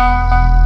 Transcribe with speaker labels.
Speaker 1: Música